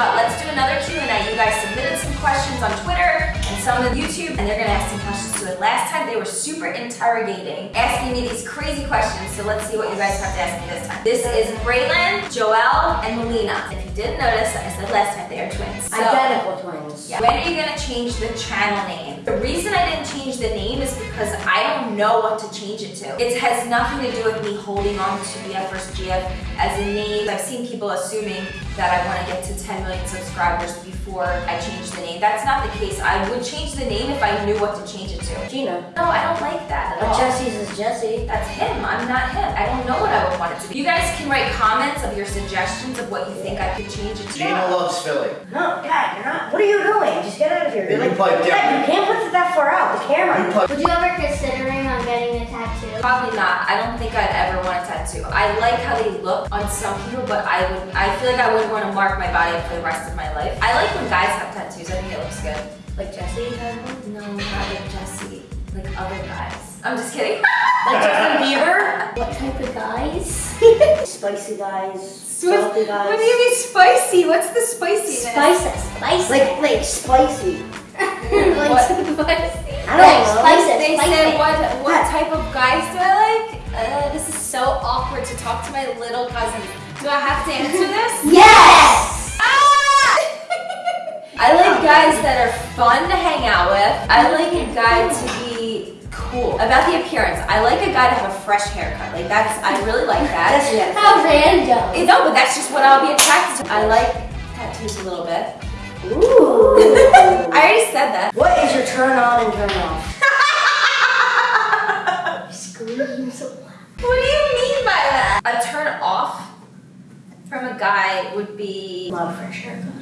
let's do another Q&A. You guys submitted some questions on Twitter and some of YouTube, they were super interrogating, asking me these crazy questions, so let's see what you guys have to ask me this time. This is Braylon, Joelle, and Melina. If you didn't notice, I said last time they are twins. So, Identical twins. yeah. When are you gonna change the channel name? The reason I didn't change the name is because I don't know what to change it to. It has nothing to do with me holding on to BF vs. GF as a name. I've seen people assuming that I want to get to 10 million subscribers before I change the name. That's not the case. I would change the name if I knew what to change it to. Jeana. No, I don't like that at But all. Jesse's is Jesse. That's him. I'm not him. I don't know what I would want it to be. You guys can write comments of your suggestions of what you think I could change it to. Jeana loves Philly. No, Dad, you're not. What are you doing? Just get out of here. You're You like, pipe you can't put it that far out. The camera. You pipe- Would you ever considering on getting a tattoo? Probably not. I don't think I'd ever want a tattoo. I like how they look on some people, but I would. I feel like I wouldn't want to mark my body for the rest of my life. I like when guys have tattoos. I think it looks good. Like Jesse has? No, not like Jesse. Like other guys. I'm just kidding. Like Justin Bieber? What type of guys? Spicy guys. What, Salty guys. what do you mean spicy? What's the spiciness? Spices. Spices. Like, like spicy. like What? spicy. I don't know. Spices. They spicy. said what what type of guys do I like? Uh, this is so awkward to talk to my little cousin. Do I have to answer this? Yes! Ah! I like guys that are fun to hang out with. I like a guy to cool. About the appearance, I like a guy to have a fresh haircut. Like that's, I really like that. Jesse has How random. Eh, No, but that's just what I'll be attracted to. I like tattoos a little bit. Ooh. I already said that. what is your turn on and turn off? Screams. What do you mean by that? A turn off from a guy would be Not a fresh haircut.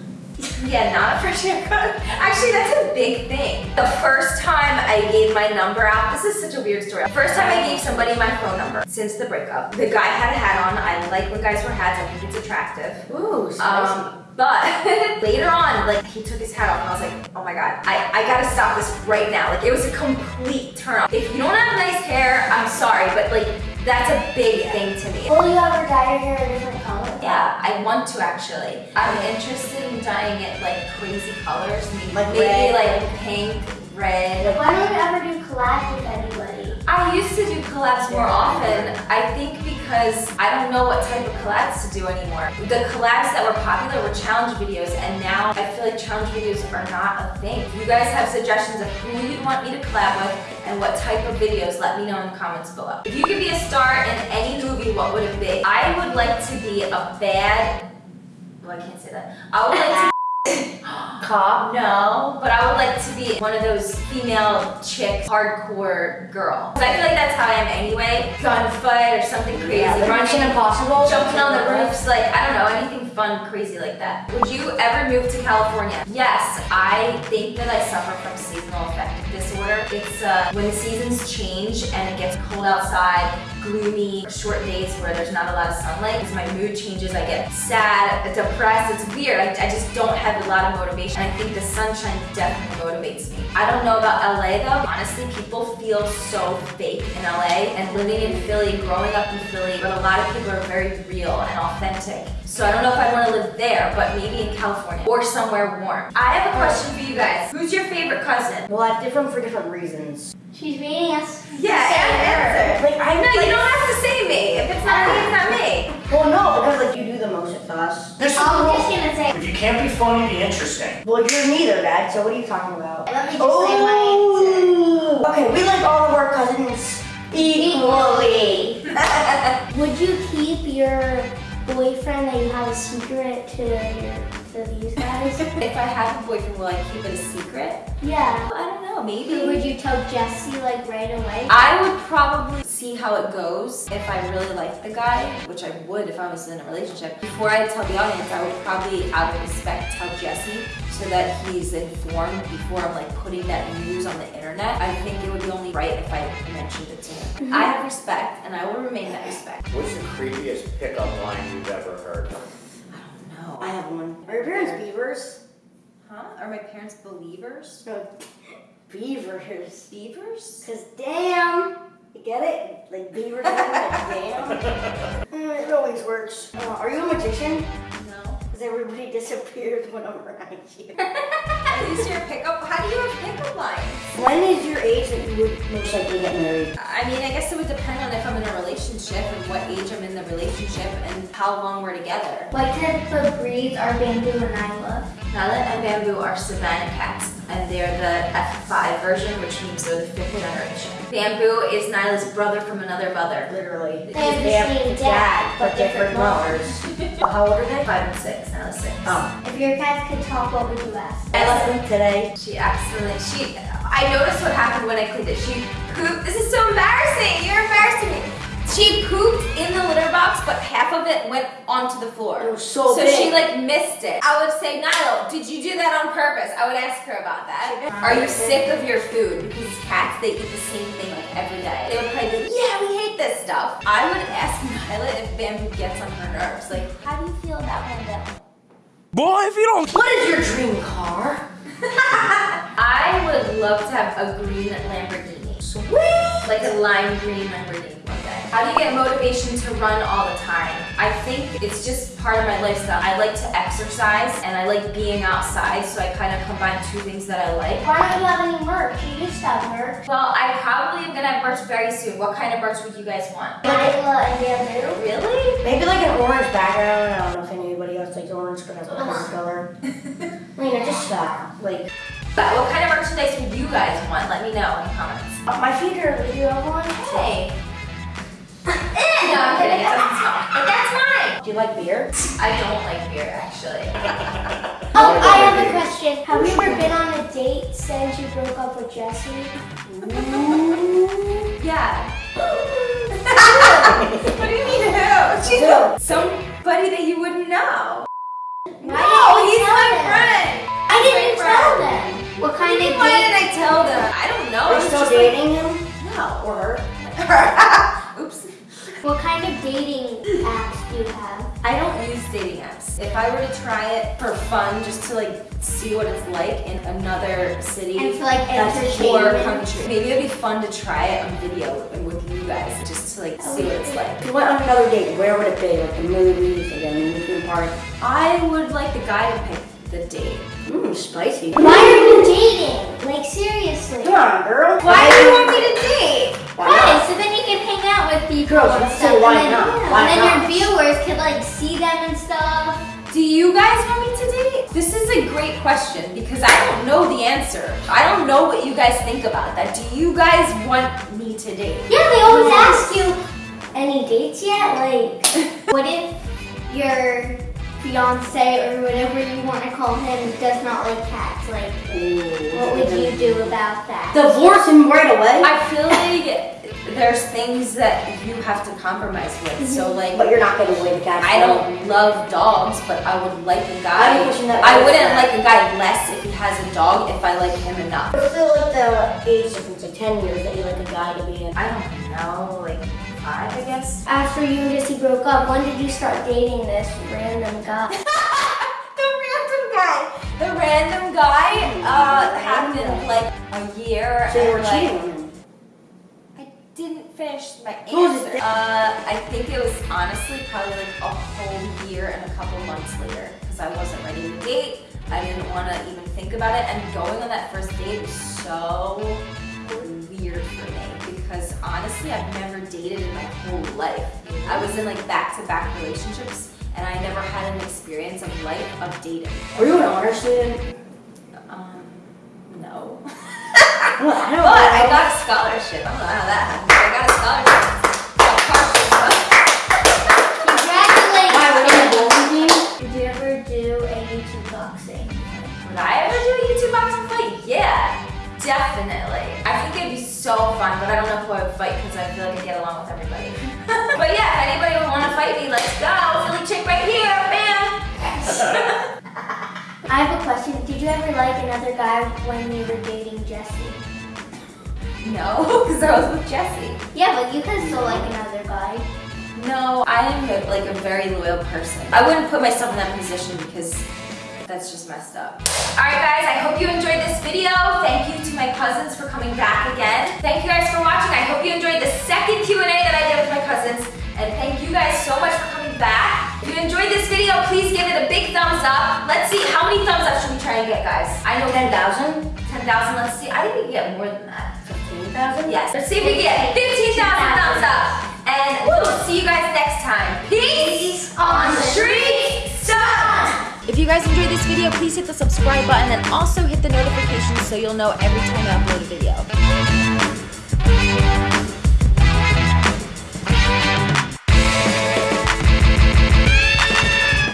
Yeah, not a fresh haircut. Actually, that's a big thing. The first time I gave my number out, this is such a weird story. The first time I gave somebody my phone number since the breakup, the guy had a hat on. I like when guys wear hats. I think it's attractive. Ooh, spicy. Um, but later on, like he took his hat off and I was like, oh my god, I, I gotta stop this right now. Like it was a complete turn off. If you don't have nice hair, I'm sorry, but like that's a big thing to me. Will you ever dye your hair a different color? Yeah, I want to actually. I'm interested in dyeing it like crazy colors. Maybe, Like maybe red. like pink, red. Why don't you ever do collabs with anybody? I used to do collabs more often. I think because I don't know what type of collabs to do anymore. The collabs that were popular were challenge videos, and now I feel like challenge videos are not a thing. If you guys have suggestions of who you'd want me to collab with and what type of videos, let me know in the comments below. If you could be a star in any movie, what would it be? I would like to be a bad. Well, I can't say that. I would like to. Cop. No, but I would like to be one of those female chicks, hardcore girl. 'Cause I feel like that's how I am anyway. Gunfight or something crazy. Yeah, like running, Impossible. jumping on the roofs, like, I don't know, anything fun, crazy like that. Would you ever move to California? Yes, I think that I suffer from seasonal affective It's uh, when the seasons change and it gets cold outside, gloomy, short days where there's not a lot of sunlight. As my mood changes, I get sad, depressed. It's weird. I, I just don't have a lot of motivation. I think the sunshine definitely motivates me. I don't know about LA though. Honestly, people feel so fake in LA and living in Philly, growing up in Philly, but a lot of people are very real and authentic. So I don't know if I want to live there, but maybe in California or somewhere warm. I have a question for you guys. Who's your favorite cousin? Well, that's different for different reasons. She's reading us. Yeah, answer. Like, I No, like, you don't have to say me. If it's not me, it's not me. Well, no, because like you do the most with us. This is I'm just gonna say. If you can't be funny, be interesting. Well, you're neither, Dad. So what are you talking about? Let me just say my answer. Oh. Okay, we like all of our cousins equally. Would you keep your boyfriend that you have a secret to your to these guys? If I have a boyfriend, will I keep it a secret? yeah. I don't know, Or maybe. would you tell Jesse like right away? I would probably see how it goes if I really like the guy, which I would if I was in a relationship. Before I tell the audience, I would probably, out of respect, tell Jesse so that he's informed before I'm like putting that news on the internet. I think it would be only right if I mentioned it to him. Mm-hmm. I have respect, and I will remain that respect. What's the creepiest pickup line you've ever heard? I don't know. I have one. Are your parents beavers? Huh? Are my parents believers? No, beavers. Beavers? Cause damn, you get it? Like beaver like damn. Mm, it always works. Uh, are you a magician? No. Because everybody disappears when I'm around you. At least you're pickup. How do you have pickup lines? when is your age that you would most likely get married? I mean, I guess it would depend on what age I'm in the relationship and how long we're together. What type of breeds are Bamboo and Nyla? Nala and Bamboo are Savannah cats, and they're the F5 version, which means they're the fifth generation. Bamboo is Nyla's brother from another mother. Literally. They have the same dad, but different mothers. How old are they? Five and six, Nyla's six. Oh. If your cats could talk, what would you ask? I left them today. She accidentally, she, I noticed what happened when I cleaned it. She pooped, this is so embarrassing, you're embarrassing me. She pooped in the litter box, but half of it went onto the floor. It was so So big. she like missed it. I would say, Nyla, did you do that on purpose? I would ask her about that. Are you sick of your food? Because cats, they eat the same thing like every day. They would probably be like, yeah, we hate this stuff. I would ask Nyla if Bamboo gets on her nerves. Like, how do you feel about Bamboo? Boy, if you don't What is your dream car? I would love to have a green Lamborghini. Sweet! Like a lime green Lamborghini one day. How do you get motivation to run all the time? I think it's just part of my lifestyle. I like to exercise and I like being outside, so I kind of combine two things that I like. Why don't you have any merch? You used to have merch. Well, I probably am gonna have merch very soon. What kind of merch would you guys want? Nyla and Bamboo. Really? Maybe like an orange background. I don't know if anybody else likes orange, but that's my color. Lena, just stop. Like, But what kind of merchandise would you guys want? Let me know in the comments. my feet are. Do you have one? Hey. No, I'm kidding. It doesn't. But that's mine. Do you like beer? I don't like beer, actually. Oh, I have a question. Have you ever been on a date since you broke up with Jesse? Mm. Yeah. what do you mean who? She's Who? somebody that you wouldn't know. Why No, he's my them? friend. I didn't My tell friend. them. What kind of Why did? I tell them? I don't know. Are you still just dating him? like- no. Or her? Oops. What kind of dating apps do you have? I don't use dating apps. If I were to try it for fun, just to like see what it's like in another city And for like or entertainment. country, maybe it'd be fun to try it on video and with you guys, just to like see what it's like. If you went on another date, where would it be? Like the movies, like an amusement park? I would like the guy to pick the date. Mmm, spicy. Why are you dating? Like seriously? Come on, girl. Why do you want me to date? Why Why? So then you can hang out with people Girls, and stuff. say why and then, not? Why and then not? your viewers could like see them and stuff. Do you guys want me to date? This is a great question because I don't know the answer. I don't know what you guys think about that. Do you guys want me to date? Yeah, they always ask you, any dates yet? Like, what if your fiance or whatever you want to call him does not like cats? Like, what would you do about that? Divorce him right away? I feel like there's things that you have to compromise with. So like but you're not giving away the cat. I don't love dogs, but I would like a I'm guy. pushing that I wouldn't back. like a guy less if he has a dog if I like him enough. What's the, like the age difference, like 10 years that you like a guy to be in? I don't know, like five, I guess. After you and Jesse broke up, when did you start dating this random guy? the random guy. The random guy uh, happened like a year. So you were and, like, cheating on him. I my answer. Uh, I think it was honestly probably like a whole year and a couple months later because I wasn't ready to date. I didn't want to even think about it, and going on that first date was so weird for me because honestly, I've never dated in my whole life. I was in like back-to-back relationships, and I never had an experience of life of dating. Were you an honor student? Um, no. I I don't But I got a scholarship. I don't know how that happened. But got a scholarship. Congratulations! Why, were you in a? Did you ever do a YouTube boxing? Would I ever do a YouTube boxing fight? Yeah, definitely. I think it'd be so fun, but I don't know if I would fight because I feel like I get along with everybody. but yeah, if anybody would want to fight me, let's go. Philly chick right here, bam. I have a question. Did you ever like another guy when you were dating Jesse? No, because I was with Jesse. Yeah, but you can still like another guy. No, I am a, like a very loyal person. I wouldn't put myself in that position because that's just messed up. Alright guys, I hope you enjoyed this video. Thank you to my cousins for coming back again. Thank you guys for watching. I hope you enjoyed the second Q&A that I did with my cousins. And thank you guys so much for coming back. If you enjoyed this video, please give it a big big thumbs up. Let's see, how many thumbs up should we try and get, guys? I know 10,000? 10,000, let's see. I think we can get more than that. 15,000? Yes, let's see if we get 15,000 thumbs up. And we'll see you guys next time. Peace on the street side. If you guys enjoyed this video, please hit the subscribe button and also hit the notifications so you'll know every time I upload a video.